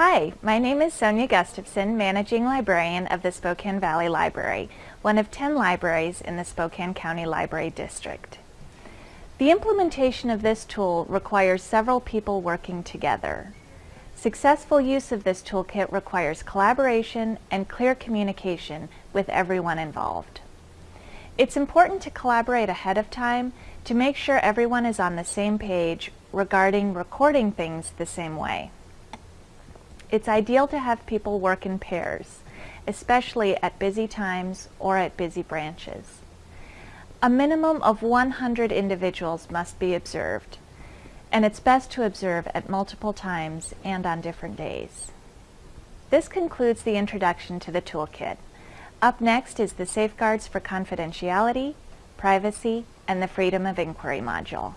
Hi, my name is Sonia Gustafson, Managing Librarian of the Spokane Valley Library, one of 10 libraries in the Spokane County Library District. The implementation of this tool requires several people working together. Successful use of this toolkit requires collaboration and clear communication with everyone involved. It's important to collaborate ahead of time to make sure everyone is on the same page regarding recording things the same way. It's ideal to have people work in pairs, especially at busy times or at busy branches. A minimum of 100 individuals must be observed, and it's best to observe at multiple times and on different days. This concludes the introduction to the toolkit. Up next is the Safeguards for Confidentiality, Privacy, and the Freedom of Inquiry module.